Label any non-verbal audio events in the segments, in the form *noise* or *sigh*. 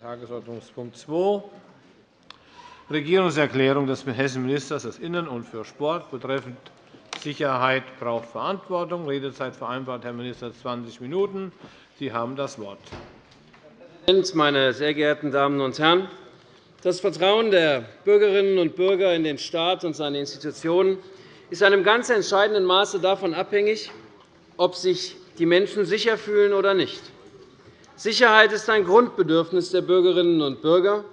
Tagesordnungspunkt 2, Regierungserklärung des Hessenministers des Innen- und für Sport betreffend Sicherheit braucht Verantwortung. Redezeit vereinbart, Herr Minister, 20 Minuten. Sie haben das Wort. Herr Präsident, meine sehr geehrten Damen und Herren! Das Vertrauen der Bürgerinnen und Bürger in den Staat und seine Institutionen ist in einem ganz entscheidenden Maße davon abhängig, ob sich die Menschen sicher fühlen oder nicht. Sicherheit ist ein Grundbedürfnis der Bürgerinnen und Bürger.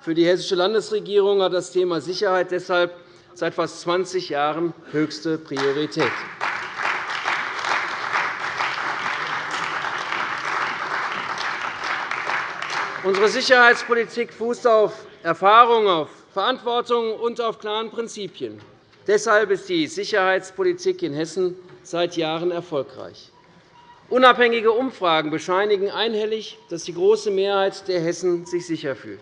Für die Hessische Landesregierung hat das Thema Sicherheit deshalb seit fast 20 Jahren höchste Priorität. Unsere Sicherheitspolitik fußt auf Erfahrung, auf Verantwortung und auf klaren Prinzipien. Deshalb ist die Sicherheitspolitik in Hessen seit Jahren erfolgreich. Unabhängige Umfragen bescheinigen einhellig, dass die große Mehrheit der Hessen sich sicher fühlt.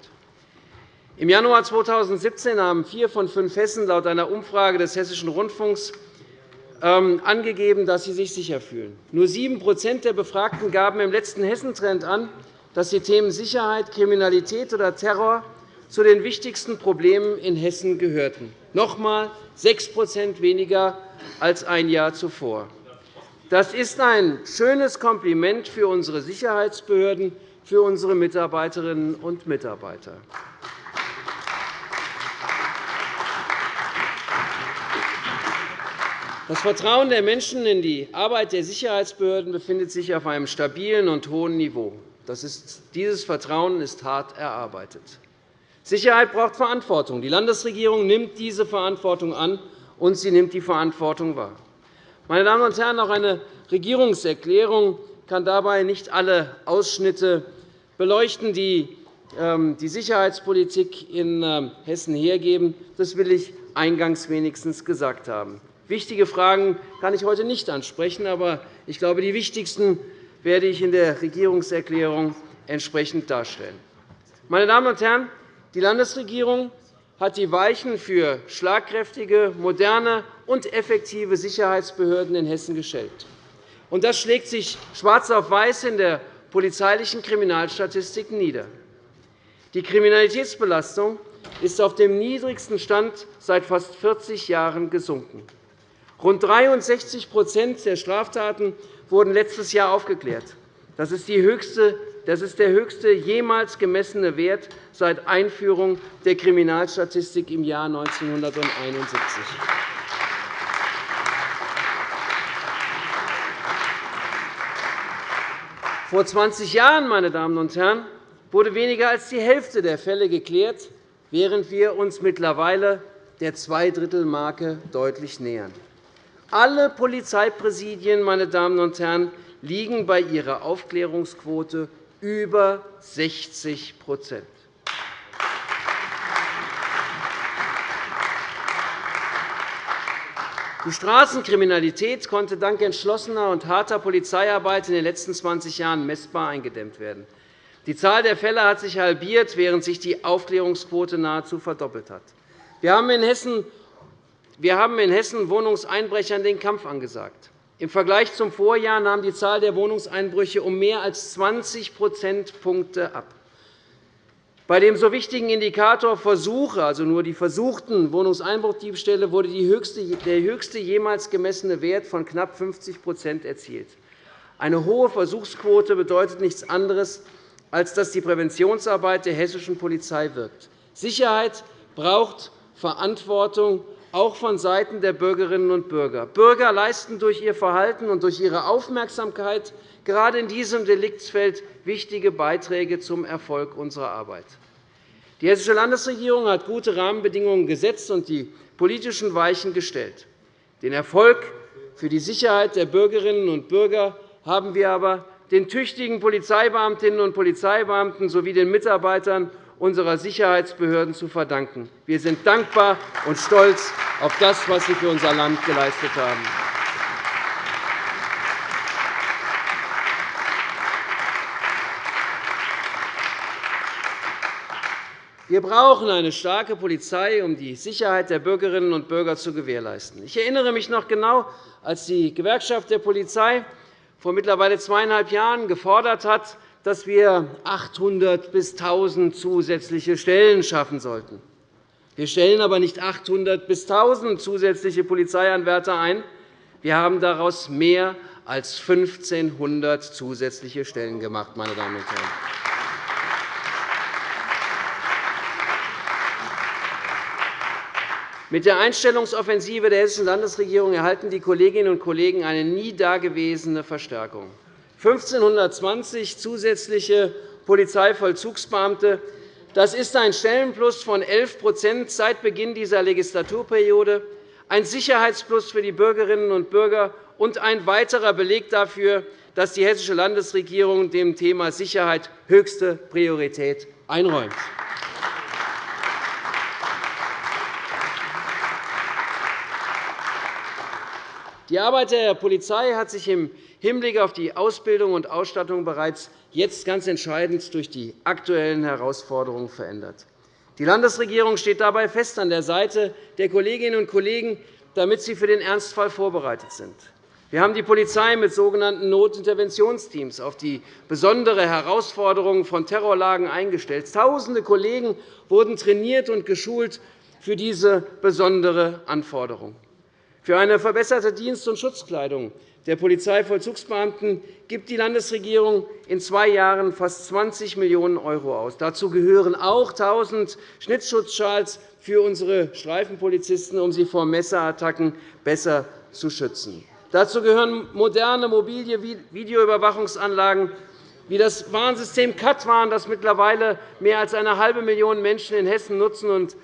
Im Januar 2017 haben vier von fünf Hessen laut einer Umfrage des Hessischen Rundfunks ähm, angegeben, dass sie sich sicher fühlen. Nur 7% der Befragten gaben im letzten Hessentrend an, dass die Themen Sicherheit, Kriminalität oder Terror zu den wichtigsten Problemen in Hessen gehörten. Noch einmal 6 weniger als ein Jahr zuvor. Das ist ein schönes Kompliment für unsere Sicherheitsbehörden, für unsere Mitarbeiterinnen und Mitarbeiter. Das Vertrauen der Menschen in die Arbeit der Sicherheitsbehörden befindet sich auf einem stabilen und hohen Niveau. Dieses Vertrauen ist hart erarbeitet. Sicherheit braucht Verantwortung. Die Landesregierung nimmt diese Verantwortung an, und sie nimmt die Verantwortung wahr. Meine Damen und Herren, auch eine Regierungserklärung kann dabei nicht alle Ausschnitte beleuchten, die ähm, die Sicherheitspolitik in ähm, Hessen hergeben. Das will ich eingangs wenigstens gesagt haben. Wichtige Fragen kann ich heute nicht ansprechen, aber ich glaube, die wichtigsten werde ich in der Regierungserklärung entsprechend darstellen. Meine Damen und Herren, die Landesregierung hat die Weichen für schlagkräftige, moderne und effektive Sicherheitsbehörden in Hessen gestellt. Das schlägt sich schwarz auf weiß in der polizeilichen Kriminalstatistik nieder. Die Kriminalitätsbelastung ist auf dem niedrigsten Stand seit fast 40 Jahren gesunken. Rund 63% der Straftaten wurden letztes Jahr aufgeklärt. Das ist, der höchste jemals gemessene Wert seit Einführung der Kriminalstatistik im Jahr 1971. Vor 20 Jahren meine Damen und Herren, wurde weniger als die Hälfte der Fälle geklärt, während wir uns mittlerweile der Zweidrittelmarke deutlich nähern. Alle Polizeipräsidien meine Damen und Herren, liegen bei ihrer Aufklärungsquote über 60 Die Straßenkriminalität konnte dank entschlossener und harter Polizeiarbeit in den letzten 20 Jahren messbar eingedämmt werden. Die Zahl der Fälle hat sich halbiert, während sich die Aufklärungsquote nahezu verdoppelt hat. Wir haben in Hessen Wohnungseinbrechern den Kampf angesagt. Im Vergleich zum Vorjahr nahm die Zahl der Wohnungseinbrüche um mehr als 20 Prozentpunkte ab. Bei dem so wichtigen Indikator Versuche, also nur die versuchten Wohnungseinbruchdiebstähle, wurde der höchste jemals gemessene Wert von knapp 50% erzielt. Eine hohe Versuchsquote bedeutet nichts anderes, als dass die Präventionsarbeit der hessischen Polizei wirkt. Sicherheit braucht Verantwortung auch vonseiten der Bürgerinnen und Bürger. Bürger leisten durch ihr Verhalten und durch ihre Aufmerksamkeit gerade in diesem Deliktsfeld wichtige Beiträge zum Erfolg unserer Arbeit. Die Hessische Landesregierung hat gute Rahmenbedingungen gesetzt und die politischen Weichen gestellt. Den Erfolg für die Sicherheit der Bürgerinnen und Bürger haben wir aber den tüchtigen Polizeibeamtinnen und Polizeibeamten sowie den Mitarbeitern unserer Sicherheitsbehörden zu verdanken. Wir sind dankbar und stolz auf das, was Sie für unser Land geleistet haben. Wir brauchen eine starke Polizei, um die Sicherheit der Bürgerinnen und Bürger zu gewährleisten. Ich erinnere mich noch genau, als die Gewerkschaft der Polizei vor mittlerweile zweieinhalb Jahren gefordert hat, dass wir 800 bis 1.000 zusätzliche Stellen schaffen sollten. Wir stellen aber nicht 800 bis 1.000 zusätzliche Polizeianwärter ein. Wir haben daraus mehr als 1.500 zusätzliche Stellen gemacht. Meine Damen und Herren. Mit der Einstellungsoffensive der Hessischen Landesregierung erhalten die Kolleginnen und Kollegen eine nie dagewesene Verstärkung. 1.520 zusätzliche Polizeivollzugsbeamte das ist ein Stellenplus von 11% seit Beginn dieser Legislaturperiode, ein Sicherheitsplus für die Bürgerinnen und Bürger und ein weiterer Beleg dafür, dass die Hessische Landesregierung dem Thema Sicherheit höchste Priorität einräumt. Die Arbeit der Polizei hat sich im Hinblick auf die Ausbildung und Ausstattung bereits jetzt ganz entscheidend durch die aktuellen Herausforderungen verändert. Die Landesregierung steht dabei fest an der Seite der Kolleginnen und Kollegen, damit sie für den Ernstfall vorbereitet sind. Wir haben die Polizei mit sogenannten Notinterventionsteams auf die besondere Herausforderungen von Terrorlagen eingestellt. Tausende Kollegen wurden trainiert und geschult für diese besondere Anforderung. Für eine verbesserte Dienst- und Schutzkleidung der Polizeivollzugsbeamten gibt die Landesregierung in zwei Jahren fast 20 Millionen € aus. Dazu gehören auch 1.000 Schnittschutzschals für unsere Streifenpolizisten, um sie vor Messerattacken besser zu schützen. Dazu gehören moderne mobile Videoüberwachungsanlagen wie das Warnsystem Katwan, das mittlerweile mehr als eine halbe Million Menschen in Hessen nutzen und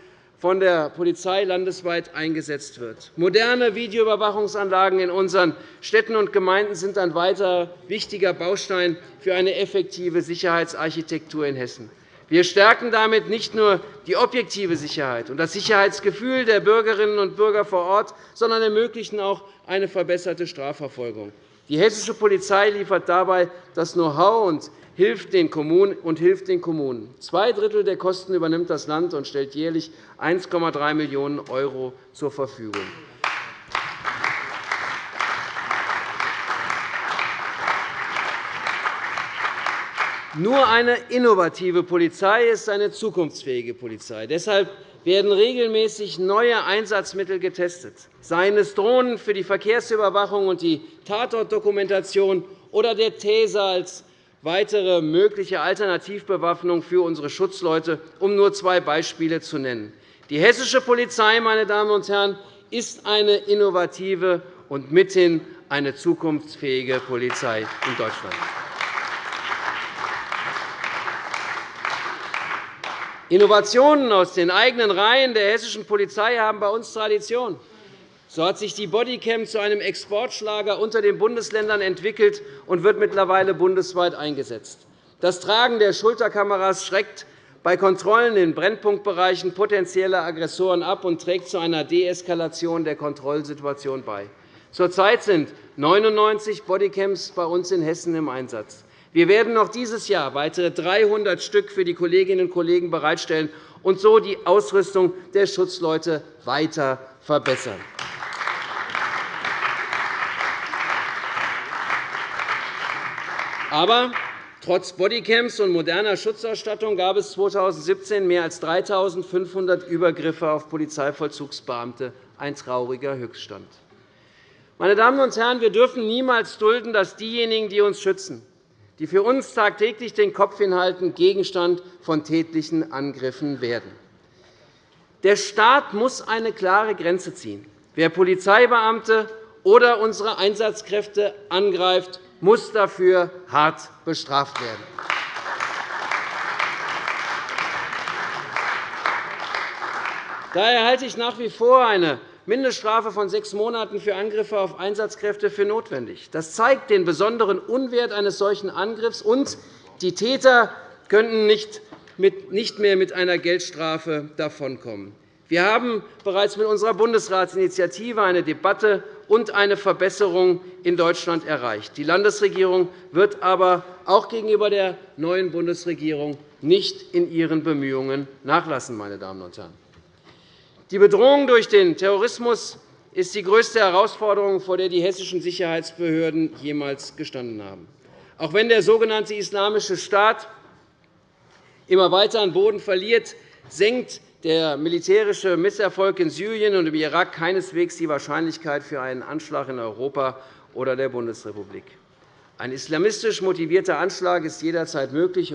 von der Polizei landesweit eingesetzt wird. Moderne Videoüberwachungsanlagen in unseren Städten und Gemeinden sind ein weiterer wichtiger Baustein für eine effektive Sicherheitsarchitektur in Hessen. Wir stärken damit nicht nur die objektive Sicherheit und das Sicherheitsgefühl der Bürgerinnen und Bürger vor Ort, sondern ermöglichen auch eine verbesserte Strafverfolgung. Die hessische Polizei liefert dabei das Know-how und hilft den Kommunen und hilft den Kommunen. Zwei Drittel der Kosten übernimmt das Land und stellt jährlich 1,3 Millionen € zur Verfügung. Nur eine innovative Polizei ist eine zukunftsfähige Polizei. Deshalb werden regelmäßig neue Einsatzmittel getestet, seien es Drohnen für die Verkehrsüberwachung und die Tatortdokumentation oder der Taser als weitere mögliche Alternativbewaffnung für unsere Schutzleute, um nur zwei Beispiele zu nennen. Die hessische Polizei meine Damen und Herren, ist eine innovative und mithin eine zukunftsfähige Polizei in Deutschland. Innovationen aus den eigenen Reihen der hessischen Polizei haben bei uns Tradition. So hat sich die Bodycam zu einem Exportschlager unter den Bundesländern entwickelt und wird mittlerweile bundesweit eingesetzt. Das Tragen der Schulterkameras schreckt bei Kontrollen in Brennpunktbereichen potenzielle Aggressoren ab und trägt zu einer Deeskalation der Kontrollsituation bei. Zurzeit sind 99 Bodycams bei uns in Hessen im Einsatz. Wir werden noch dieses Jahr weitere 300 Stück für die Kolleginnen und Kollegen bereitstellen und so die Ausrüstung der Schutzleute weiter verbessern. Aber trotz Bodycams und moderner Schutzausstattung gab es 2017 mehr als 3.500 Übergriffe auf Polizeivollzugsbeamte, ein trauriger Höchststand. Meine Damen und Herren, wir dürfen niemals dulden, dass diejenigen, die uns schützen, die für uns tagtäglich den Kopf hinhalten, Gegenstand von tätlichen Angriffen werden. Der Staat muss eine klare Grenze ziehen. Wer Polizeibeamte oder unsere Einsatzkräfte angreift, muss dafür hart bestraft werden. Daher halte ich nach wie vor eine Mindeststrafe von sechs Monaten für Angriffe auf Einsatzkräfte für notwendig. Das zeigt den besonderen Unwert eines solchen Angriffs, und die Täter könnten nicht mehr mit einer Geldstrafe davonkommen. Wir haben bereits mit unserer Bundesratsinitiative eine Debatte und eine Verbesserung in Deutschland erreicht. Die Landesregierung wird aber auch gegenüber der neuen Bundesregierung nicht in ihren Bemühungen nachlassen. Meine Damen und Herren. Die Bedrohung durch den Terrorismus ist die größte Herausforderung, vor der die hessischen Sicherheitsbehörden jemals gestanden haben. Auch wenn der sogenannte Islamische Staat immer weiter an Boden verliert, senkt der militärische Misserfolg in Syrien und im Irak keineswegs die Wahrscheinlichkeit für einen Anschlag in Europa oder der Bundesrepublik. Ein islamistisch motivierter Anschlag ist jederzeit möglich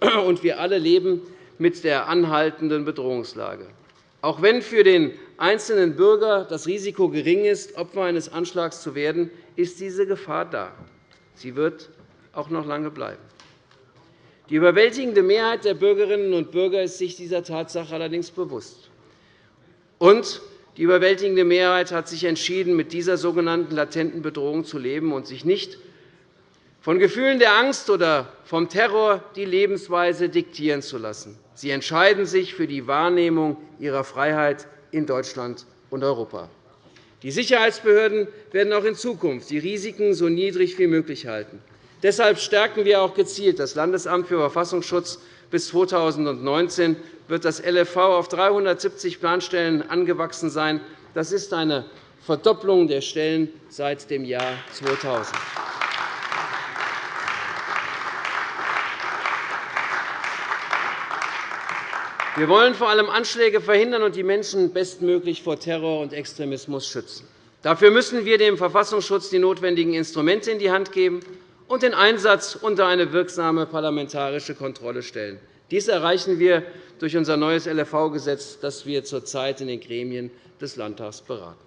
*clears throat* und wir alle leben mit der anhaltenden Bedrohungslage. Auch wenn für den einzelnen Bürger das Risiko gering ist, Opfer eines Anschlags zu werden, ist diese Gefahr da. Sie wird auch noch lange bleiben. Die überwältigende Mehrheit der Bürgerinnen und Bürger ist sich dieser Tatsache allerdings bewusst. Und die überwältigende Mehrheit hat sich entschieden, mit dieser sogenannten latenten Bedrohung zu leben und sich nicht von Gefühlen der Angst oder vom Terror die Lebensweise diktieren zu lassen. Sie entscheiden sich für die Wahrnehmung ihrer Freiheit in Deutschland und Europa. Die Sicherheitsbehörden werden auch in Zukunft die Risiken so niedrig wie möglich halten. Deshalb stärken wir auch gezielt das Landesamt für Verfassungsschutz. Bis 2019 wird das LFV auf 370 Planstellen angewachsen sein. Das ist eine Verdopplung der Stellen seit dem Jahr 2000. Wir wollen vor allem Anschläge verhindern und die Menschen bestmöglich vor Terror und Extremismus schützen. Dafür müssen wir dem Verfassungsschutz die notwendigen Instrumente in die Hand geben und den Einsatz unter eine wirksame parlamentarische Kontrolle stellen. Dies erreichen wir durch unser neues LFV-Gesetz, das wir zurzeit in den Gremien des Landtags beraten.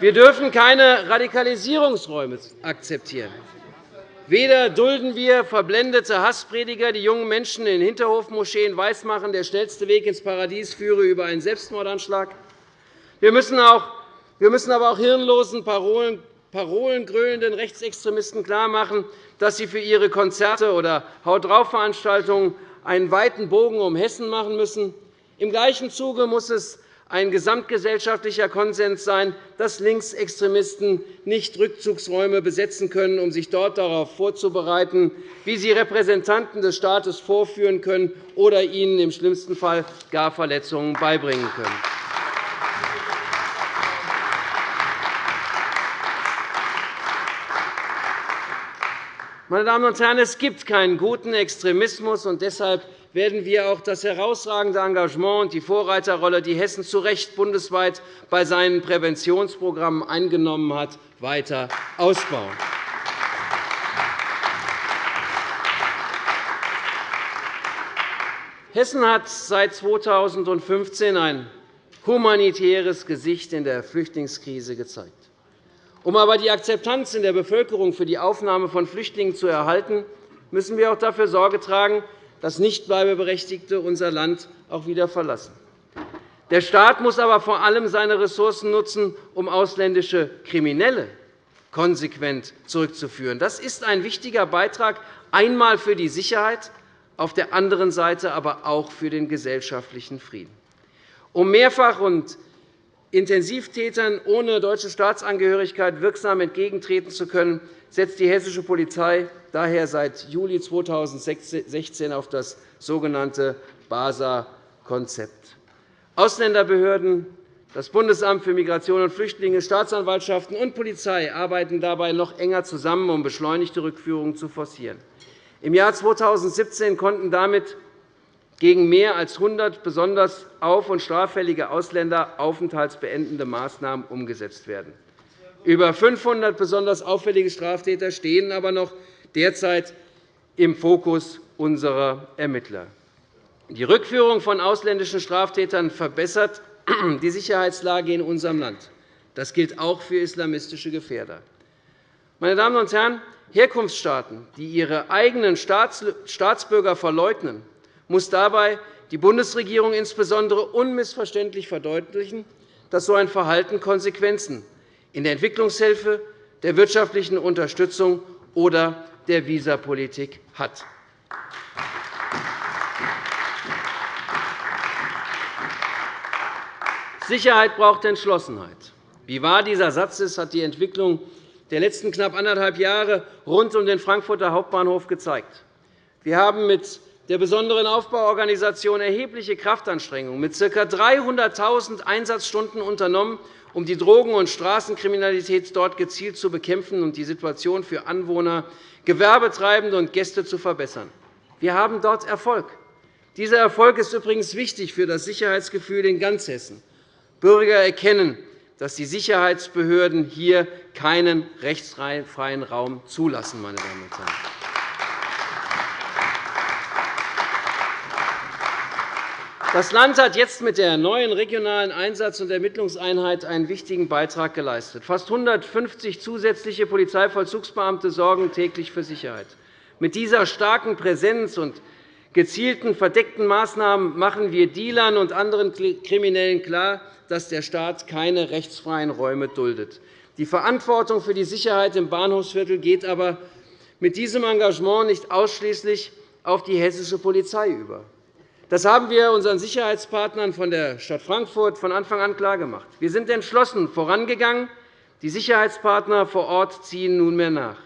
Wir dürfen keine Radikalisierungsräume akzeptieren. Weder dulden wir verblendete Hassprediger, die jungen Menschen in Hinterhofmoscheen weismachen, der schnellste Weg ins Paradies führe über einen Selbstmordanschlag. Wir müssen aber auch hirnlosen Parolen parolengrölenden Rechtsextremisten klarmachen, dass sie für ihre Konzerte oder Haut drauf Veranstaltungen einen weiten Bogen um Hessen machen müssen. Im gleichen Zuge muss es ein gesamtgesellschaftlicher Konsens sein, dass Linksextremisten nicht Rückzugsräume besetzen können, um sich dort darauf vorzubereiten, wie sie Repräsentanten des Staates vorführen können oder ihnen im schlimmsten Fall gar Verletzungen beibringen können. Meine Damen und Herren, es gibt keinen guten Extremismus, und deshalb werden wir auch das herausragende Engagement und die Vorreiterrolle, die Hessen zu Recht bundesweit bei seinen Präventionsprogrammen eingenommen hat, weiter ausbauen. Hessen hat seit 2015 ein humanitäres Gesicht in der Flüchtlingskrise gezeigt. Um aber die Akzeptanz in der Bevölkerung für die Aufnahme von Flüchtlingen zu erhalten, müssen wir auch dafür Sorge tragen, dass Nichtbleibeberechtigte unser Land auch wieder verlassen. Der Staat muss aber vor allem seine Ressourcen nutzen, um ausländische Kriminelle konsequent zurückzuführen. Das ist ein wichtiger Beitrag, einmal für die Sicherheit, auf der anderen Seite aber auch für den gesellschaftlichen Frieden. Um mehrfach und Intensivtätern ohne deutsche Staatsangehörigkeit wirksam entgegentreten zu können, setzt die hessische Polizei daher seit Juli 2016 auf das sogenannte BASA-Konzept. Ausländerbehörden, das Bundesamt für Migration und Flüchtlinge, Staatsanwaltschaften und Polizei arbeiten dabei noch enger zusammen, um beschleunigte Rückführungen zu forcieren. Im Jahr 2017 konnten damit gegen mehr als 100 besonders auf- und straffällige Ausländer aufenthaltsbeendende Maßnahmen umgesetzt werden. Über 500 besonders auffällige Straftäter stehen aber noch derzeit im Fokus unserer Ermittler. Die Rückführung von ausländischen Straftätern verbessert *clears throat* die Sicherheitslage in unserem Land. Das gilt auch für islamistische Gefährder. Meine Damen und Herren, Herkunftsstaaten, die ihre eigenen Staatsbürger verleugnen muss dabei die Bundesregierung insbesondere unmissverständlich verdeutlichen, dass so ein Verhalten Konsequenzen in der Entwicklungshilfe, der wirtschaftlichen Unterstützung oder der Visapolitik hat. Sicherheit braucht Entschlossenheit. Wie wahr dieser Satz ist, hat die Entwicklung der letzten knapp anderthalb Jahre rund um den Frankfurter Hauptbahnhof gezeigt. Wir haben mit der besonderen Aufbauorganisation erhebliche Kraftanstrengungen mit ca. 300.000 Einsatzstunden unternommen, um die Drogen- und Straßenkriminalität dort gezielt zu bekämpfen und die Situation für Anwohner, Gewerbetreibende und Gäste zu verbessern. Wir haben dort Erfolg. Dieser Erfolg ist übrigens wichtig für das Sicherheitsgefühl in ganz Hessen. Bürger erkennen, dass die Sicherheitsbehörden hier keinen rechtsfreien Raum zulassen. Meine Damen und Herren. Das Land hat jetzt mit der neuen regionalen Einsatz- und Ermittlungseinheit einen wichtigen Beitrag geleistet. Fast 150 zusätzliche Polizeivollzugsbeamte sorgen täglich für Sicherheit. Mit dieser starken Präsenz und gezielten verdeckten Maßnahmen machen wir Dealern und anderen Kriminellen klar, dass der Staat keine rechtsfreien Räume duldet. Die Verantwortung für die Sicherheit im Bahnhofsviertel geht aber mit diesem Engagement nicht ausschließlich auf die hessische Polizei über. Das haben wir unseren Sicherheitspartnern von der Stadt Frankfurt von Anfang an klargemacht. Wir sind entschlossen vorangegangen. Die Sicherheitspartner vor Ort ziehen nunmehr nach.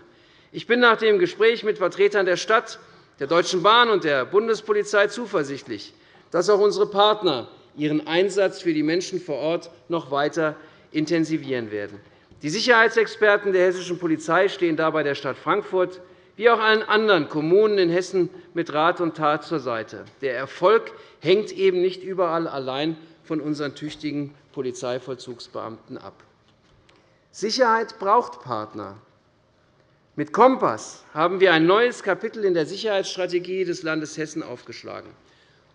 Ich bin nach dem Gespräch mit Vertretern der Stadt, der Deutschen Bahn und der Bundespolizei zuversichtlich, dass auch unsere Partner ihren Einsatz für die Menschen vor Ort noch weiter intensivieren werden. Die Sicherheitsexperten der hessischen Polizei stehen dabei der Stadt Frankfurt wie auch allen anderen Kommunen in Hessen mit Rat und Tat zur Seite. Der Erfolg hängt eben nicht überall allein von unseren tüchtigen Polizeivollzugsbeamten ab. Sicherheit braucht Partner. Mit Kompass haben wir ein neues Kapitel in der Sicherheitsstrategie des Landes Hessen aufgeschlagen.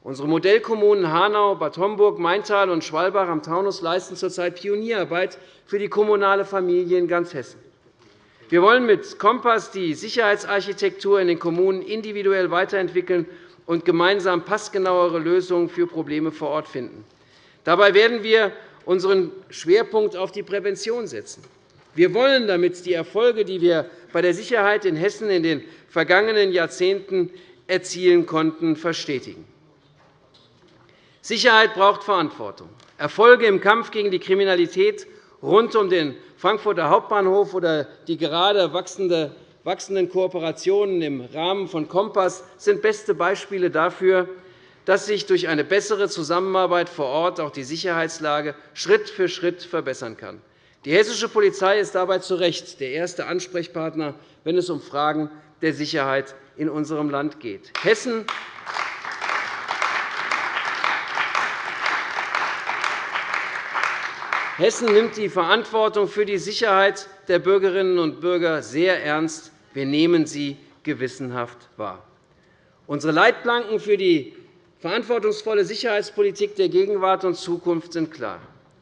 Unsere Modellkommunen Hanau, Bad Homburg, Maintal und Schwalbach am Taunus leisten zurzeit Pionierarbeit für die kommunale Familie in ganz Hessen. Wir wollen mit Kompass die Sicherheitsarchitektur in den Kommunen individuell weiterentwickeln und gemeinsam passgenauere Lösungen für Probleme vor Ort finden. Dabei werden wir unseren Schwerpunkt auf die Prävention setzen. Wir wollen damit die Erfolge, die wir bei der Sicherheit in Hessen in den vergangenen Jahrzehnten erzielen konnten, verstetigen. Sicherheit braucht Verantwortung. Erfolge im Kampf gegen die Kriminalität rund um den Frankfurter Hauptbahnhof oder die gerade wachsenden Kooperationen im Rahmen von Kompass sind beste Beispiele dafür, dass sich durch eine bessere Zusammenarbeit vor Ort auch die Sicherheitslage Schritt für Schritt verbessern kann. Die hessische Polizei ist dabei zu Recht der erste Ansprechpartner, wenn es um Fragen der Sicherheit in unserem Land geht. Hessen Hessen nimmt die Verantwortung für die Sicherheit der Bürgerinnen und Bürger sehr ernst. Wir nehmen sie gewissenhaft wahr. Unsere Leitplanken für die verantwortungsvolle Sicherheitspolitik der Gegenwart und Zukunft sind klar.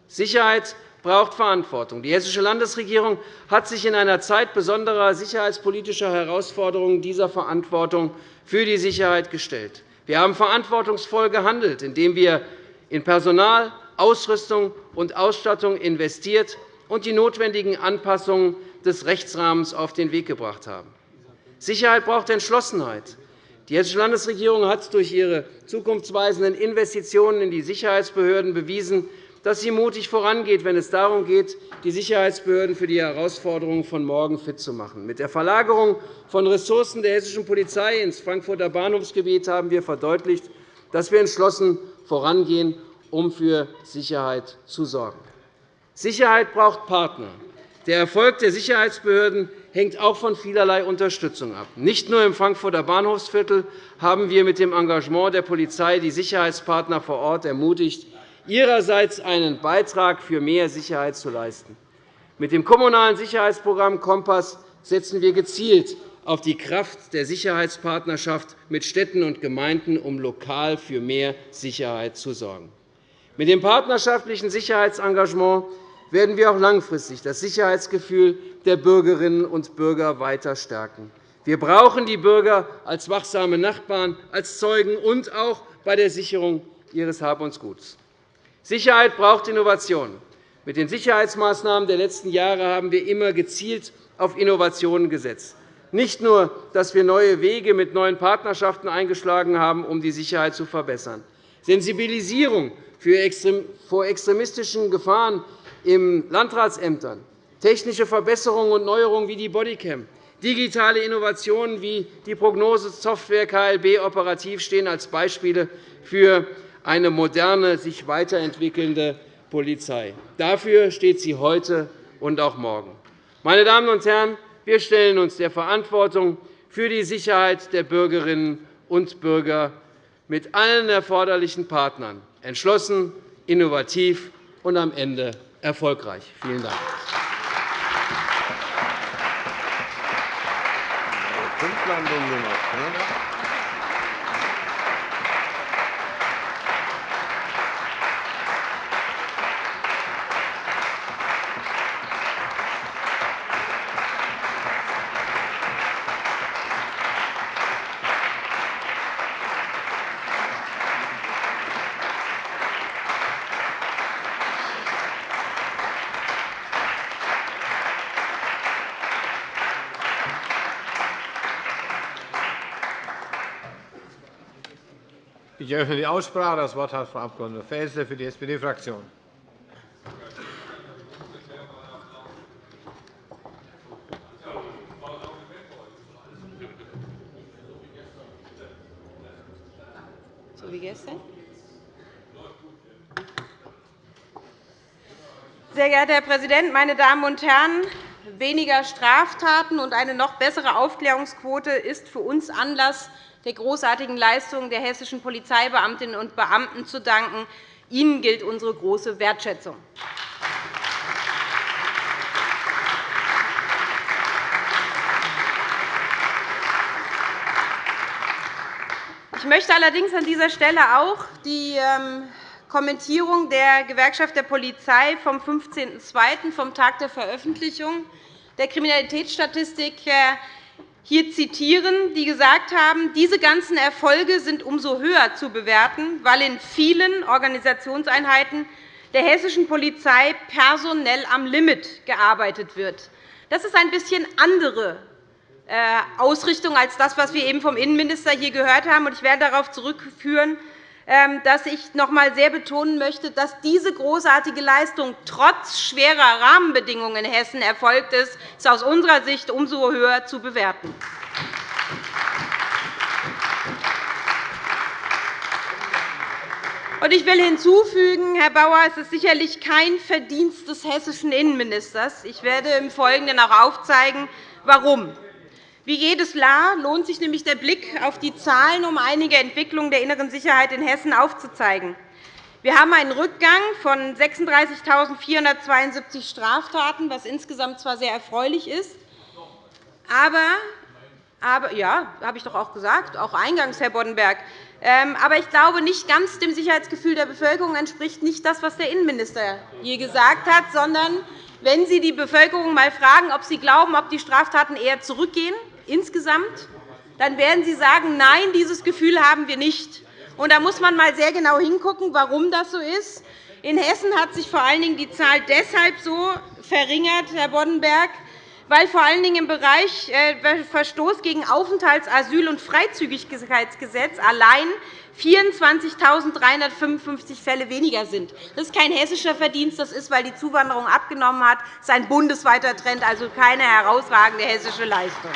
Sicherheit braucht Verantwortung. Die Hessische Landesregierung hat sich in einer Zeit besonderer sicherheitspolitischer Herausforderungen dieser Verantwortung für die Sicherheit gestellt. Wir haben verantwortungsvoll gehandelt, indem wir in Personal, Ausrüstung und Ausstattung investiert und die notwendigen Anpassungen des Rechtsrahmens auf den Weg gebracht haben. Sicherheit braucht Entschlossenheit. Die Hessische Landesregierung hat durch ihre zukunftsweisenden Investitionen in die Sicherheitsbehörden bewiesen, dass sie mutig vorangeht, wenn es darum geht, die Sicherheitsbehörden für die Herausforderungen von morgen fit zu machen. Mit der Verlagerung von Ressourcen der hessischen Polizei ins Frankfurter Bahnhofsgebiet haben wir verdeutlicht, dass wir entschlossen vorangehen um für Sicherheit zu sorgen. Sicherheit braucht Partner. Der Erfolg der Sicherheitsbehörden hängt auch von vielerlei Unterstützung ab. Nicht nur im Frankfurter Bahnhofsviertel haben wir mit dem Engagement der Polizei die Sicherheitspartner vor Ort ermutigt, ihrerseits einen Beitrag für mehr Sicherheit zu leisten. Mit dem Kommunalen Sicherheitsprogramm Kompass setzen wir gezielt auf die Kraft der Sicherheitspartnerschaft mit Städten und Gemeinden, um lokal für mehr Sicherheit zu sorgen. Mit dem partnerschaftlichen Sicherheitsengagement werden wir auch langfristig das Sicherheitsgefühl der Bürgerinnen und Bürger weiter stärken. Wir brauchen die Bürger als wachsame Nachbarn, als Zeugen und auch bei der Sicherung ihres Hab und Guts. Sicherheit braucht Innovation. Mit den Sicherheitsmaßnahmen der letzten Jahre haben wir immer gezielt auf Innovationen gesetzt. Nicht nur, dass wir neue Wege mit neuen Partnerschaften eingeschlagen haben, um die Sicherheit zu verbessern. Sensibilisierung vor extremistischen Gefahren in Landratsämtern, technische Verbesserungen und Neuerungen wie die Bodycam, Digitale Innovationen wie die Prognosesoftware KLB operativ stehen als Beispiele für eine moderne, sich weiterentwickelnde Polizei. Dafür steht sie heute und auch morgen. Meine Damen und Herren, wir stellen uns der Verantwortung für die Sicherheit der Bürgerinnen und Bürger mit allen erforderlichen Partnern entschlossen, innovativ und am Ende erfolgreich. Vielen Dank. Punktlandung nur eröffne die Aussprache. Das Wort hat Frau Abg. Faeser für die SPD-Fraktion. So wie gestern? Sehr geehrter Herr Präsident, meine Damen und Herren! Weniger Straftaten und eine noch bessere Aufklärungsquote ist für uns Anlass, der großartigen Leistungen der hessischen Polizeibeamtinnen und Beamten zu danken. Ihnen gilt unsere große Wertschätzung. Ich möchte allerdings an dieser Stelle auch die ähm, Kommentierung der Gewerkschaft der Polizei vom 15.02., vom Tag der Veröffentlichung der Kriminalitätsstatistik, hier zitieren, die gesagt haben, diese ganzen Erfolge sind umso höher zu bewerten, weil in vielen Organisationseinheiten der hessischen Polizei personell am Limit gearbeitet wird. Das ist ein bisschen andere äh, Ausrichtung als das, was wir eben vom Innenminister hier gehört haben. Ich werde darauf zurückführen, dass ich noch einmal sehr betonen möchte, dass diese großartige Leistung trotz schwerer Rahmenbedingungen in Hessen erfolgt ist, ist aus unserer Sicht umso höher zu bewerten. Ich will hinzufügen, Herr Bauer, es ist sicherlich kein Verdienst des hessischen Innenministers. Ich werde im Folgenden auch aufzeigen, warum. Wie jedes Jahr lohnt sich nämlich der Blick auf die Zahlen, um einige Entwicklungen der inneren Sicherheit in Hessen aufzuzeigen. Wir haben einen Rückgang von 36.472 Straftaten, was insgesamt zwar sehr erfreulich ist, aber aber, ja, habe ich doch auch gesagt, auch eingangs, Herr Boddenberg. Ähm, aber ich glaube, nicht ganz dem Sicherheitsgefühl der Bevölkerung entspricht nicht das, was der Innenminister je gesagt hat, sondern wenn Sie die Bevölkerung einmal fragen, ob sie glauben, ob die Straftaten eher zurückgehen insgesamt, dann werden Sie sagen, nein, dieses Gefühl haben wir nicht. Und da muss man einmal sehr genau hingucken, warum das so ist. In Hessen hat sich vor allen Dingen die Zahl deshalb so verringert, Herr Boddenberg, weil vor allen Dingen im Bereich äh, Verstoß gegen Aufenthalts-, Asyl- und Freizügigkeitsgesetz allein 24.355 Fälle weniger sind. Das ist kein hessischer Verdienst, das ist, weil die Zuwanderung abgenommen hat. Das ist ein bundesweiter Trend, also keine herausragende hessische Leistung.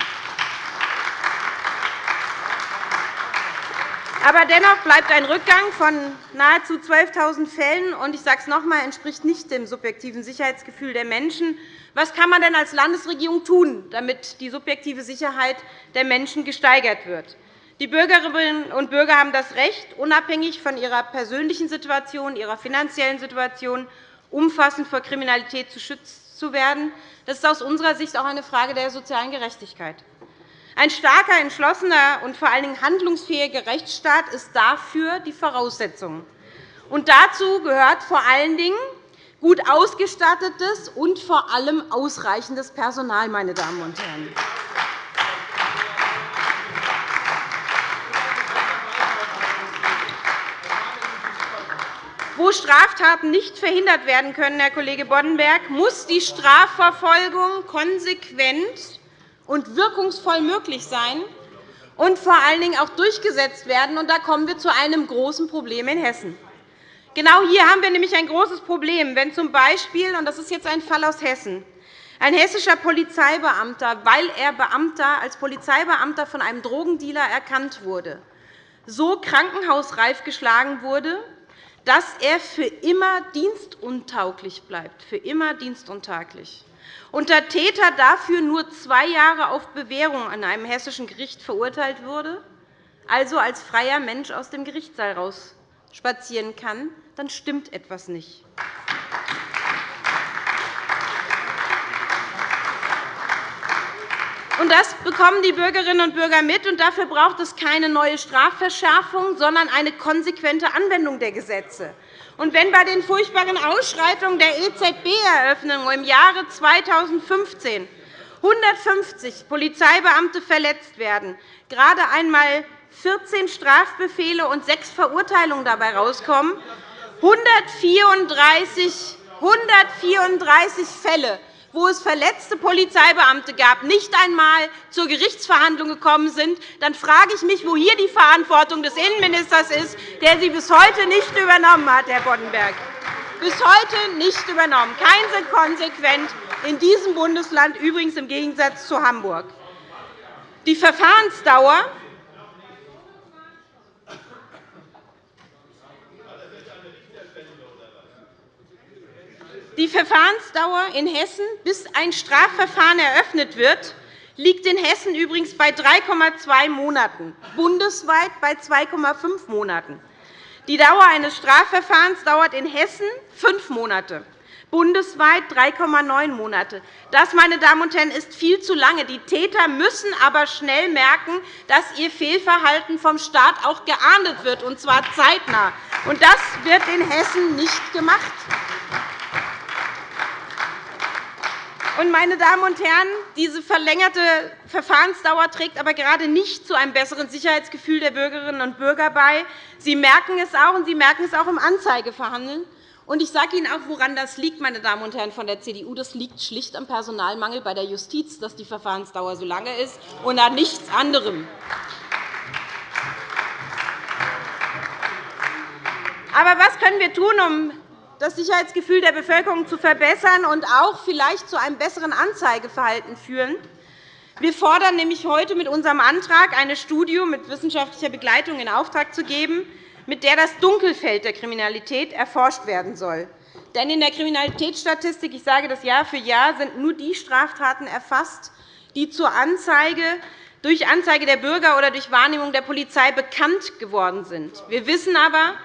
Aber dennoch bleibt ein Rückgang von nahezu 12.000 Fällen, und ich sage es noch einmal, entspricht nicht dem subjektiven Sicherheitsgefühl der Menschen. Was kann man denn als Landesregierung tun, damit die subjektive Sicherheit der Menschen gesteigert wird? Die Bürgerinnen und Bürger haben das Recht, unabhängig von ihrer persönlichen Situation, ihrer finanziellen Situation, umfassend vor Kriminalität geschützt zu werden. Das ist aus unserer Sicht auch eine Frage der sozialen Gerechtigkeit. Ein starker, entschlossener und vor allen Dingen handlungsfähiger Rechtsstaat ist dafür die Voraussetzung. Und dazu gehört vor allen Dingen gut ausgestattetes und vor allem ausreichendes Personal. Meine Damen und Herren. Wo Straftaten nicht verhindert werden können, Herr Kollege Boddenberg, muss die Strafverfolgung konsequent und wirkungsvoll möglich sein und vor allen Dingen auch durchgesetzt werden. Und da kommen wir zu einem großen Problem in Hessen. Genau hier haben wir nämlich ein großes Problem, wenn z. B. und das ist jetzt ein Fall aus Hessen, Ein hessischer Polizeibeamter, weil er Beamter, als Polizeibeamter von einem Drogendealer erkannt wurde, so krankenhausreif geschlagen wurde, dass er für immer dienstuntauglich bleibt. Für immer dienstuntauglich. Und der Täter dafür nur zwei Jahre auf Bewährung an einem hessischen Gericht verurteilt wurde, also als freier Mensch aus dem Gerichtssaal spazieren kann, dann stimmt etwas nicht. Das bekommen die Bürgerinnen und Bürger mit. Und dafür braucht es keine neue Strafverschärfung, sondern eine konsequente Anwendung der Gesetze. Und wenn bei den furchtbaren Ausschreitungen der EZB-Eröffnung im Jahre 2015 150 Polizeibeamte verletzt werden, gerade einmal 14 Strafbefehle und sechs Verurteilungen dabei herauskommen, 134, 134 Fälle wo es verletzte Polizeibeamte gab, nicht einmal zur Gerichtsverhandlung gekommen sind, dann frage ich mich, wo hier die Verantwortung des Innenministers ist, der sie bis heute nicht übernommen hat, Herr Boddenberg. Bis heute nicht übernommen. Kein konsequent in diesem Bundesland, übrigens im Gegensatz zu Hamburg. Die Verfahrensdauer Die Verfahrensdauer in Hessen, bis ein Strafverfahren eröffnet wird, liegt in Hessen übrigens bei 3,2 Monaten, bundesweit bei 2,5 Monaten. Die Dauer eines Strafverfahrens dauert in Hessen fünf Monate, bundesweit 3,9 Monate. Das, meine Damen und Herren, ist viel zu lange. Die Täter müssen aber schnell merken, dass ihr Fehlverhalten vom Staat auch geahndet wird, und zwar zeitnah. Das wird in Hessen nicht gemacht. Meine Damen und Herren, diese verlängerte Verfahrensdauer trägt aber gerade nicht zu einem besseren Sicherheitsgefühl der Bürgerinnen und Bürger bei. Sie merken es auch, und Sie merken es auch im Anzeigeverhandeln. Ich sage Ihnen auch, woran das liegt, meine Damen und Herren von der CDU. Das liegt schlicht am Personalmangel bei der Justiz, dass die Verfahrensdauer so lange ist, und an nichts anderem. Aber was können wir tun, um das Sicherheitsgefühl der Bevölkerung zu verbessern und auch vielleicht zu einem besseren Anzeigeverhalten führen. Wir fordern nämlich heute mit unserem Antrag, eine Studie mit wissenschaftlicher Begleitung in Auftrag zu geben, mit der das Dunkelfeld der Kriminalität erforscht werden soll. Denn in der Kriminalitätsstatistik, ich sage das Jahr für Jahr, sind nur die Straftaten erfasst, die zur Anzeige durch Anzeige der Bürger oder durch Wahrnehmung der Polizei bekannt geworden sind. Wir wissen aber,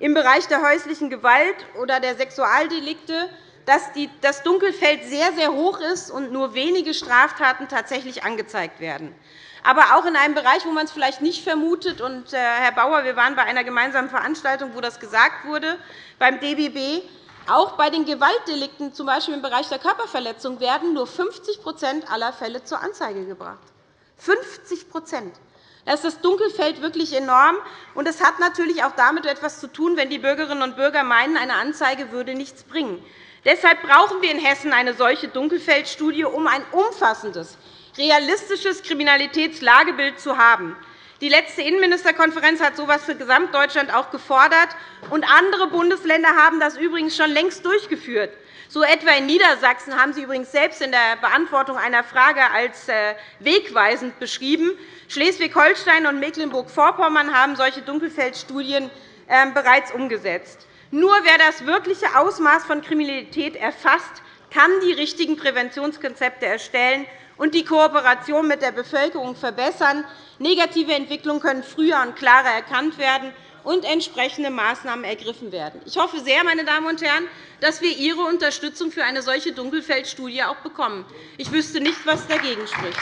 im Bereich der häuslichen Gewalt oder der Sexualdelikte, dass das Dunkelfeld sehr, sehr hoch ist und nur wenige Straftaten tatsächlich angezeigt werden. Aber auch in einem Bereich, wo man es vielleicht nicht vermutet. Und, äh, Herr Bauer, wir waren bei einer gemeinsamen Veranstaltung, wo das gesagt wurde, beim DBB. Auch bei den Gewaltdelikten, z. B. im Bereich der Körperverletzung, werden nur 50% aller Fälle zur Anzeige gebracht. 50 da ist das Dunkelfeld wirklich enorm. Und es hat natürlich auch damit etwas zu tun, wenn die Bürgerinnen und Bürger meinen, eine Anzeige würde nichts bringen. Deshalb brauchen wir in Hessen eine solche Dunkelfeldstudie, um ein umfassendes, realistisches Kriminalitätslagebild zu haben. Die letzte Innenministerkonferenz hat so etwas für Gesamtdeutschland auch gefordert. und Andere Bundesländer haben das übrigens schon längst durchgeführt. So etwa in Niedersachsen haben Sie übrigens selbst in der Beantwortung einer Frage als äh, wegweisend beschrieben. Schleswig-Holstein und Mecklenburg-Vorpommern haben solche Dunkelfeldstudien ähm, bereits umgesetzt. Nur wer das wirkliche Ausmaß von Kriminalität erfasst, kann die richtigen Präventionskonzepte erstellen und die Kooperation mit der Bevölkerung verbessern. Negative Entwicklungen können früher und klarer erkannt werden und entsprechende Maßnahmen ergriffen werden. Ich hoffe sehr, meine Damen und Herren, dass wir Ihre Unterstützung für eine solche Dunkelfeldstudie auch bekommen. Ich wüsste nicht, was dagegen spricht.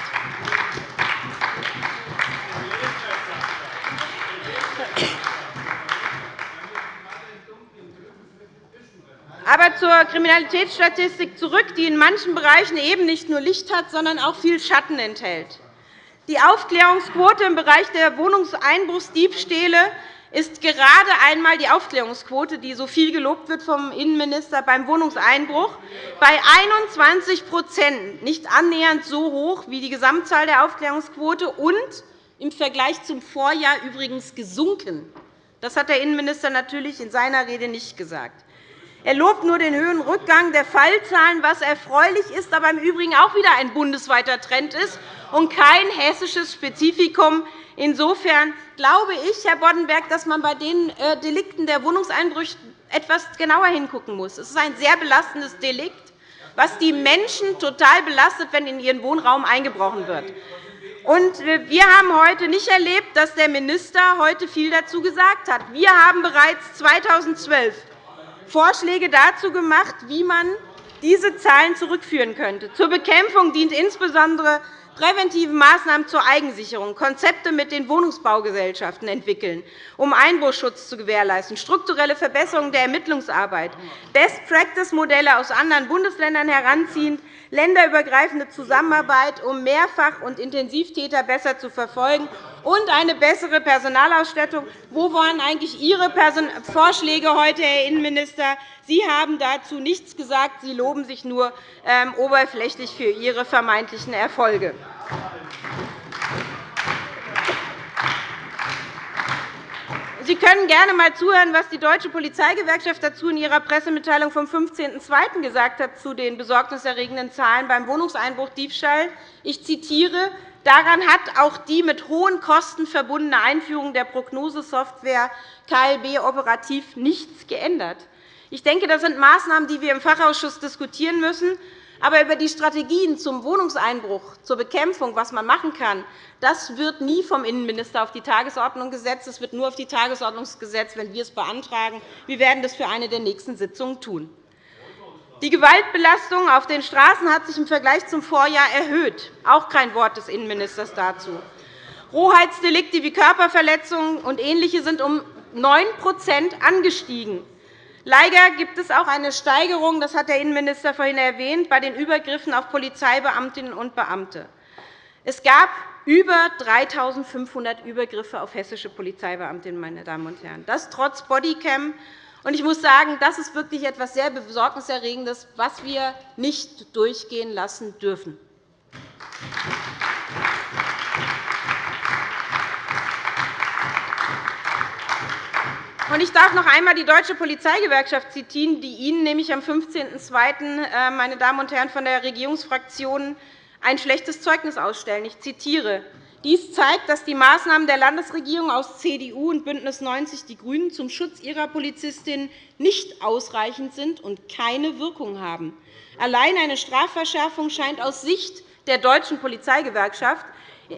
Aber zur Kriminalitätsstatistik zurück, die in manchen Bereichen eben nicht nur Licht hat, sondern auch viel Schatten enthält. Die Aufklärungsquote im Bereich der Wohnungseinbruchsdiebstähle ist gerade einmal die Aufklärungsquote, die so viel gelobt wird vom Innenminister beim Wohnungseinbruch, bei 21% nicht annähernd so hoch wie die Gesamtzahl der Aufklärungsquote und im Vergleich zum Vorjahr übrigens gesunken. Das hat der Innenminister natürlich in seiner Rede nicht gesagt. Er lobt nur den höheren Rückgang der Fallzahlen, was erfreulich ist, aber im Übrigen auch wieder ein bundesweiter Trend ist und kein hessisches Spezifikum. Insofern glaube ich, Herr Boddenberg, dass man bei den äh, Delikten der Wohnungseinbrüche etwas genauer hingucken muss. Es ist ein sehr belastendes Delikt, was die Menschen total belastet, wenn in ihren Wohnraum eingebrochen wird. wir haben heute nicht erlebt, dass der Minister heute viel dazu gesagt hat. Wir haben bereits 2012 Vorschläge dazu gemacht, wie man diese Zahlen zurückführen könnte. Zur Bekämpfung dient insbesondere präventive Maßnahmen zur Eigensicherung, Konzepte mit den Wohnungsbaugesellschaften entwickeln, um Einbruchschutz zu gewährleisten, strukturelle Verbesserungen der Ermittlungsarbeit, Best-Practice-Modelle aus anderen Bundesländern heranziehen, länderübergreifende Zusammenarbeit, um Mehrfach- und Intensivtäter besser zu verfolgen und eine bessere Personalausstattung. Wo waren eigentlich Ihre Vorschläge heute, Herr Innenminister? Sie haben dazu nichts gesagt. Sie loben sich nur ähm, oberflächlich für Ihre vermeintlichen Erfolge. Sie können gerne einmal zuhören, was die Deutsche Polizeigewerkschaft dazu in ihrer Pressemitteilung vom 15.02. gesagt hat zu den besorgniserregenden Zahlen beim Wohnungseinbruch Diebstahl. Ich zitiere. Daran hat auch die mit hohen Kosten verbundene Einführung der Prognosesoftware KLB operativ nichts geändert. Ich denke, das sind Maßnahmen, die wir im Fachausschuss diskutieren müssen. Aber über die Strategien zum Wohnungseinbruch, zur Bekämpfung, was man machen kann, das wird nie vom Innenminister auf die Tagesordnung gesetzt. Es wird nur auf die Tagesordnung gesetzt, wenn wir es beantragen. Wir werden das für eine der nächsten Sitzungen tun. Die Gewaltbelastung auf den Straßen hat sich im Vergleich zum Vorjahr erhöht. Auch kein Wort des Innenministers dazu. Rohheitsdelikte wie Körperverletzungen und Ähnliche sind um 9% angestiegen. Leider gibt es auch eine Steigerung, das hat der Innenminister vorhin erwähnt, bei den Übergriffen auf Polizeibeamtinnen und Beamte. Es gab über 3.500 Übergriffe auf hessische Polizeibeamtinnen, meine Damen und Herren. Das trotz Bodycam. Ich muss sagen, das ist wirklich etwas sehr Besorgniserregendes, was wir nicht durchgehen lassen dürfen. Ich darf noch einmal die Deutsche Polizeigewerkschaft zitieren, die Ihnen nämlich am 15.02. Äh, meine Damen und Herren von der Regierungsfraktion ein schlechtes Zeugnis ausstellen. Ich zitiere. Dies zeigt, dass die Maßnahmen der Landesregierung aus CDU und BÜNDNIS 90 die GRÜNEN zum Schutz ihrer Polizistinnen nicht ausreichend sind und keine Wirkung haben. Allein eine Strafverschärfung scheint aus Sicht der Deutschen Polizeigewerkschaft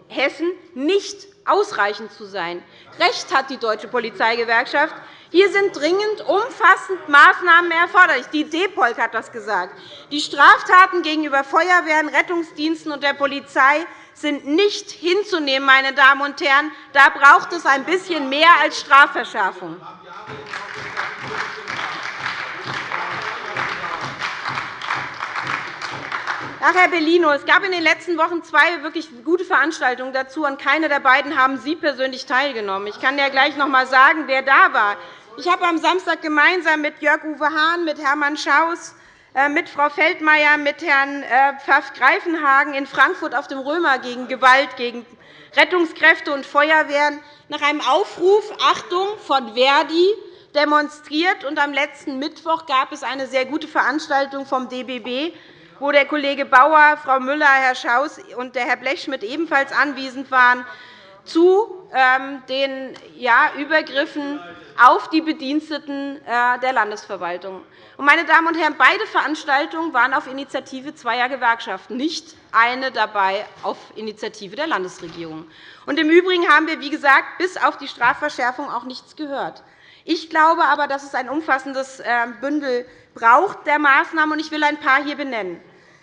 Hessen nicht ausreichend zu sein. Recht hat die Deutsche Polizeigewerkschaft. Hier sind dringend umfassend Maßnahmen erforderlich. Die DEPOLK hat das gesagt. Die Straftaten gegenüber Feuerwehren, Rettungsdiensten und der Polizei sind nicht hinzunehmen. Meine Damen und Herren. Da braucht es ein bisschen mehr als Strafverschärfung. Ach, Herr Bellino, es gab in den letzten Wochen zwei wirklich gute Veranstaltungen dazu. An keiner der beiden haben Sie persönlich teilgenommen. Ich kann ja gleich noch einmal sagen, wer da war. Ich habe am Samstag gemeinsam mit Jörg-Uwe Hahn, mit Hermann Schaus, mit Frau Feldmayer, mit Herrn äh, Pfaff-Greifenhagen in Frankfurt auf dem Römer gegen Gewalt gegen Rettungskräfte und Feuerwehren nach einem Aufruf Achtung von Verdi demonstriert. am letzten Mittwoch gab es eine sehr gute Veranstaltung vom DBB wo der Kollege Bauer, Frau Müller, Herr Schaus und Herr Blechschmidt ebenfalls anwesend waren, zu den Übergriffen auf die Bediensteten äh, der Landesverwaltung. Meine Damen und Herren, beide Veranstaltungen waren auf Initiative zweier Gewerkschaften, nicht eine dabei auf Initiative der Landesregierung. Im Übrigen haben wir, wie gesagt, bis auf die Strafverschärfung auch nichts gehört. Ich glaube aber, dass es ein umfassendes äh, Bündel braucht der Maßnahmen, Ich will ein paar hier benennen.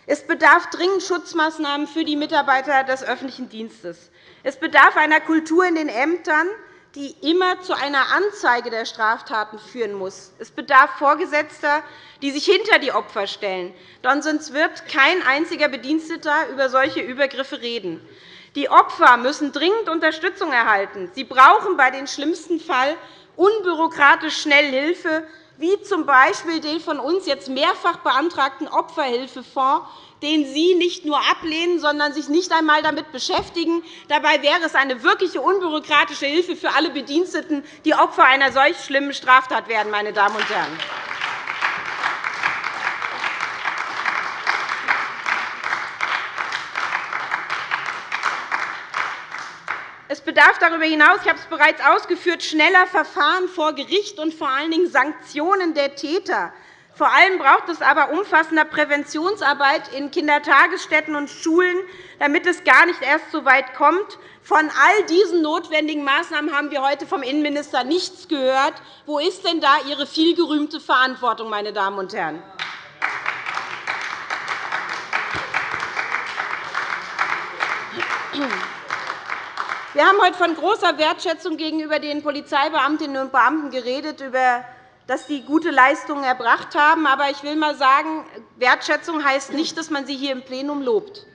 Es bedarf dringend Schutzmaßnahmen für die Mitarbeiter des öffentlichen Dienstes. Es bedarf einer Kultur in den Ämtern, die immer zu einer Anzeige der Straftaten führen muss. Es bedarf Vorgesetzter, die sich hinter die Opfer stellen. Sonst wird kein einziger Bediensteter über solche Übergriffe reden. Die Opfer müssen dringend Unterstützung erhalten. Sie brauchen bei dem schlimmsten Fall unbürokratisch schnell Hilfe, wie z. B. den von uns jetzt mehrfach beantragten Opferhilfefonds, den Sie nicht nur ablehnen, sondern sich nicht einmal damit beschäftigen. Dabei wäre es eine wirkliche unbürokratische Hilfe für alle Bediensteten, die Opfer einer solch schlimmen Straftat werden. Meine Damen und Herren. Es bedarf darüber hinaus, ich habe es bereits ausgeführt, schneller Verfahren vor Gericht und vor allen Dingen Sanktionen der Täter. Vor allem braucht es aber umfassender Präventionsarbeit in Kindertagesstätten und Schulen, damit es gar nicht erst so weit kommt. Von all diesen notwendigen Maßnahmen haben wir heute vom Innenminister nichts gehört. Wo ist denn da Ihre vielgerühmte Verantwortung, meine Damen und Herren? Wir haben heute von großer Wertschätzung gegenüber den Polizeibeamtinnen und Beamten geredet, über dass sie gute Leistungen erbracht haben. Aber ich will einmal sagen, Wertschätzung heißt nicht, dass man sie hier im Plenum lobt.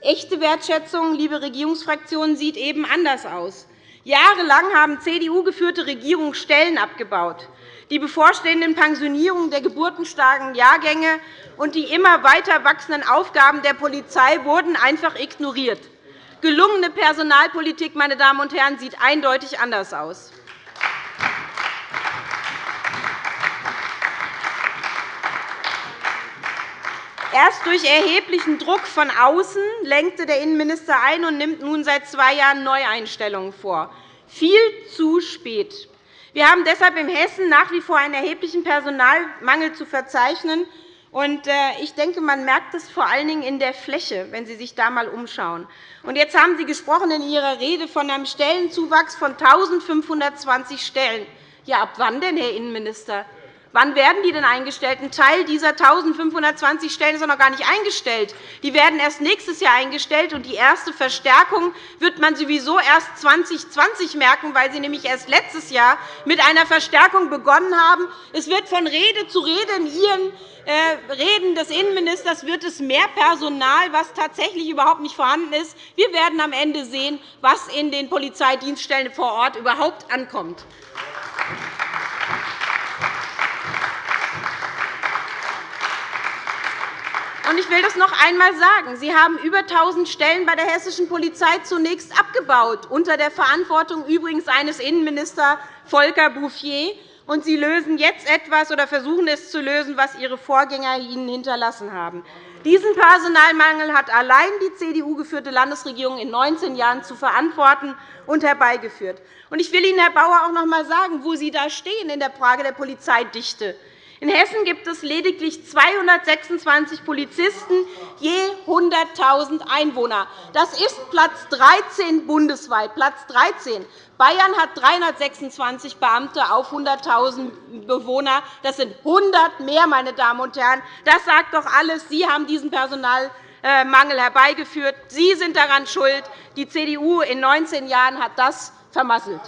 Echte Wertschätzung, liebe Regierungsfraktionen, sieht eben anders aus. Jahrelang haben CDU-geführte Regierungen Stellen abgebaut. Die bevorstehenden Pensionierungen der geburtenstarken Jahrgänge und die immer weiter wachsenden Aufgaben der Polizei wurden einfach ignoriert. Gelungene Personalpolitik meine Damen und Herren, sieht eindeutig anders aus. Erst durch erheblichen Druck von außen lenkte der Innenminister ein und nimmt nun seit zwei Jahren Neueinstellungen vor. Viel zu spät. Wir haben deshalb in Hessen nach wie vor einen erheblichen Personalmangel zu verzeichnen. Äh, ich denke, man merkt es vor allen Dingen in der Fläche, wenn Sie sich da einmal umschauen. Jetzt haben Sie gesprochen in Ihrer Rede von einem Stellenzuwachs von 1.520 Stellen. Ja, ab wann denn, Herr Innenminister? Wann werden die denn eingestellt? Ein Teil dieser 1.520 Stellen ist noch gar nicht eingestellt. Die werden erst nächstes Jahr eingestellt, und die erste Verstärkung wird man sowieso erst 2020 merken, weil Sie nämlich erst letztes Jahr mit einer Verstärkung begonnen haben. Es wird von Rede zu Rede in Ihren äh, Reden des Innenministers wird es mehr Personal, was tatsächlich überhaupt nicht vorhanden ist. Wir werden am Ende sehen, was in den Polizeidienststellen vor Ort überhaupt ankommt. Ich will das noch einmal sagen. Sie haben über 1.000 Stellen bei der hessischen Polizei zunächst abgebaut, unter der Verantwortung übrigens eines Innenministers Volker Bouffier. Und Sie lösen jetzt etwas oder versuchen es zu lösen, was Ihre Vorgänger Ihnen hinterlassen haben. Diesen Personalmangel hat allein die CDU-geführte Landesregierung in 19 Jahren zu verantworten und herbeigeführt. Ich will Ihnen, Herr Bauer, auch noch einmal sagen, wo Sie da stehen in der Frage der Polizeidichte. In Hessen gibt es lediglich 226 Polizisten je 100.000 Einwohner. Das ist Platz 13 bundesweit. Platz 13. Bayern hat 326 Beamte auf 100.000 Bewohner. Das sind 100 mehr, meine Damen und Herren. Das sagt doch alles. Sie haben diesen Personalmangel herbeigeführt. Sie sind daran schuld. Die CDU in 19 Jahren hat das vermasselt.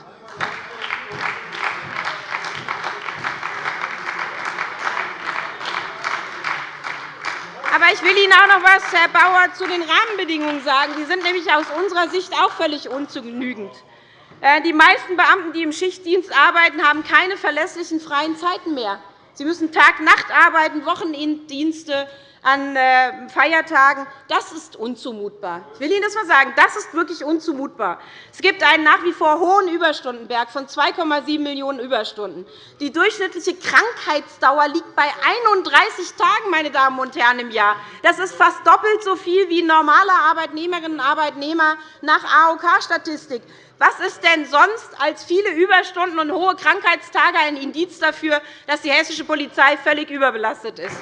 Aber ich will Ihnen auch noch etwas, Herr Bauer, zu den Rahmenbedingungen sagen. Die sind nämlich aus unserer Sicht auch völlig ungenügend. Äh, die meisten Beamten, die im Schichtdienst arbeiten, haben keine verlässlichen freien Zeiten mehr. Sie müssen Tag-Nacht arbeiten, Wochenenddienste, an äh, Feiertagen. Das ist unzumutbar. Ich will Ihnen das einmal sagen. Das ist wirklich unzumutbar. Es gibt einen nach wie vor hohen Überstundenberg von 2,7 Millionen Überstunden. Die durchschnittliche Krankheitsdauer liegt bei 31 Tagen meine Damen und Herren, im Jahr. Das ist fast doppelt so viel wie normale Arbeitnehmerinnen und Arbeitnehmer nach AOK-Statistik. Was ist denn sonst als viele Überstunden und hohe Krankheitstage ein Indiz dafür, dass die hessische Polizei völlig überbelastet ist?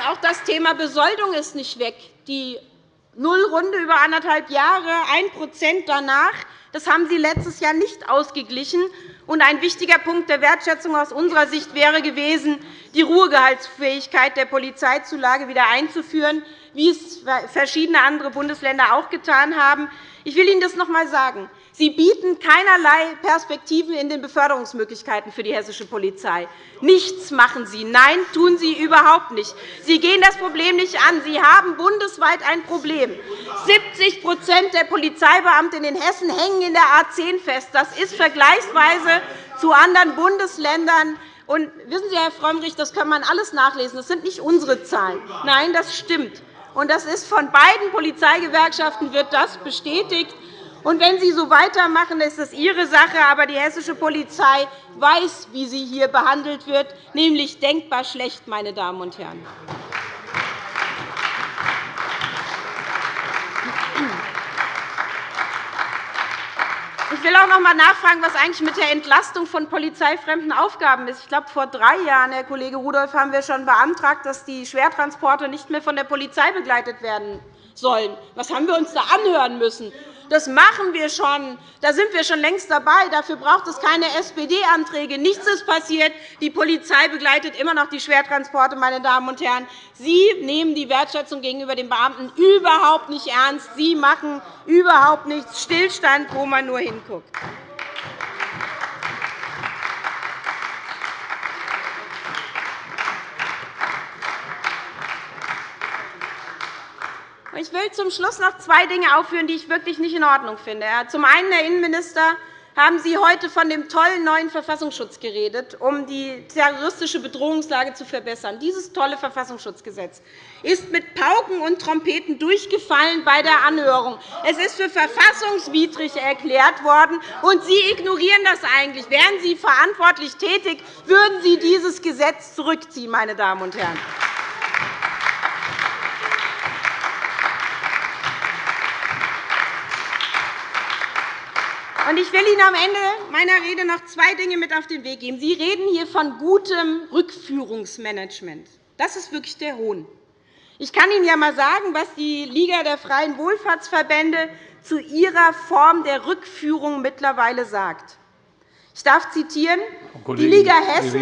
Auch das Thema Besoldung ist nicht weg. Die Nullrunde über anderthalb Jahre, 1% danach, das haben Sie letztes Jahr nicht ausgeglichen. ein wichtiger Punkt der Wertschätzung aus unserer Sicht wäre gewesen, die Ruhegehaltsfähigkeit der Polizeizulage wieder einzuführen, wie es verschiedene andere Bundesländer auch getan haben. Ich will Ihnen das noch einmal sagen. Sie bieten keinerlei Perspektiven in den Beförderungsmöglichkeiten für die hessische Polizei. Nichts machen Sie. Nein, tun Sie überhaupt nicht. Sie gehen das Problem nicht an. Sie haben bundesweit ein Problem. 70% der Polizeibeamten in Hessen hängen in der A 10 fest. Das ist vergleichsweise zu anderen Bundesländern und wissen Sie, Herr Frömmrich, das kann man alles nachlesen. Das sind nicht unsere Zahlen. Nein, das stimmt. Und das ist von beiden Polizeigewerkschaften wird das bestätigt. Und wenn Sie so weitermachen, ist das Ihre Sache. Aber die hessische Polizei weiß, wie sie hier behandelt wird, nämlich denkbar schlecht, meine Damen und Herren. Ich will auch noch einmal nachfragen, was eigentlich mit der Entlastung von polizeifremden Aufgaben ist. Ich glaube, vor drei Jahren, Herr Kollege Rudolph, haben wir schon beantragt, dass die Schwertransporte nicht mehr von der Polizei begleitet werden sollen. Was haben wir uns da anhören müssen? Das machen wir schon. Da sind wir schon längst dabei. Dafür braucht es keine SPD-Anträge. Nichts ist passiert. Die Polizei begleitet immer noch die Schwertransporte. Meine Damen und Herren. Sie nehmen die Wertschätzung gegenüber den Beamten überhaupt nicht ernst. Sie machen überhaupt nichts. Stillstand, wo man nur hinguckt. Ich will zum Schluss noch zwei Dinge aufführen, die ich wirklich nicht in Ordnung finde. Zum einen, Herr Innenminister, haben Sie heute von dem tollen neuen Verfassungsschutz geredet, um die terroristische Bedrohungslage zu verbessern. Dieses tolle Verfassungsschutzgesetz ist mit Pauken und Trompeten durchgefallen bei der Anhörung. Es ist für verfassungswidrig erklärt worden, und Sie ignorieren das eigentlich. Wären Sie verantwortlich tätig, würden Sie dieses Gesetz zurückziehen, meine Damen und Herren. Ich will Ihnen am Ende meiner Rede noch zwei Dinge mit auf den Weg geben. Sie reden hier von gutem Rückführungsmanagement. Das ist wirklich der Hohn. Ich kann Ihnen ja einmal sagen, was die Liga der freien Wohlfahrtsverbände zu ihrer Form der Rückführung mittlerweile sagt. Ich darf zitieren. Die Liga Hessen,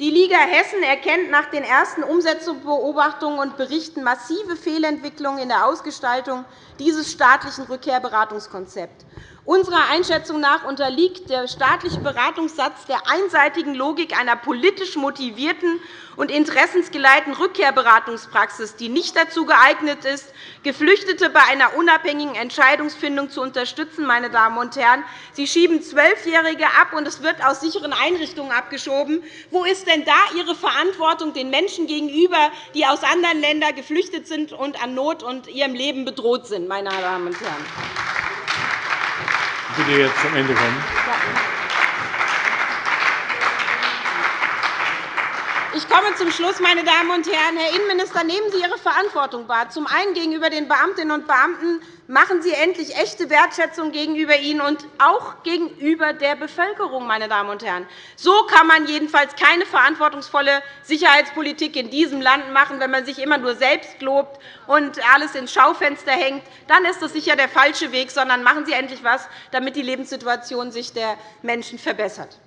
die Liga Hessen erkennt nach den ersten Umsetzungsbeobachtungen und Berichten massive Fehlentwicklungen in der Ausgestaltung dieses staatlichen Rückkehrberatungskonzepts. Unserer Einschätzung nach unterliegt der staatliche Beratungssatz der einseitigen Logik einer politisch motivierten und interessensgeleiteten Rückkehrberatungspraxis, die nicht dazu geeignet ist, Geflüchtete bei einer unabhängigen Entscheidungsfindung zu unterstützen. Meine Damen und Herren. Sie schieben Zwölfjährige ab, und es wird aus sicheren Einrichtungen abgeschoben. Wo ist denn da Ihre Verantwortung den Menschen gegenüber, die aus anderen Ländern geflüchtet sind und an Not und ihrem Leben bedroht sind? Meine Damen und Herren? Bitte jetzt zum Ende kommen. Ich komme zum Schluss, meine Damen und Herren. Herr Innenminister, nehmen Sie Ihre Verantwortung wahr. Zum einen gegenüber den Beamtinnen und Beamten machen Sie endlich echte Wertschätzung gegenüber ihnen und auch gegenüber der Bevölkerung. Meine Damen und Herren. So kann man jedenfalls keine verantwortungsvolle Sicherheitspolitik in diesem Land machen, wenn man sich immer nur selbst lobt und alles ins Schaufenster hängt. Dann ist das sicher der falsche Weg, sondern machen Sie endlich etwas, damit die Lebenssituation sich der Menschen verbessert.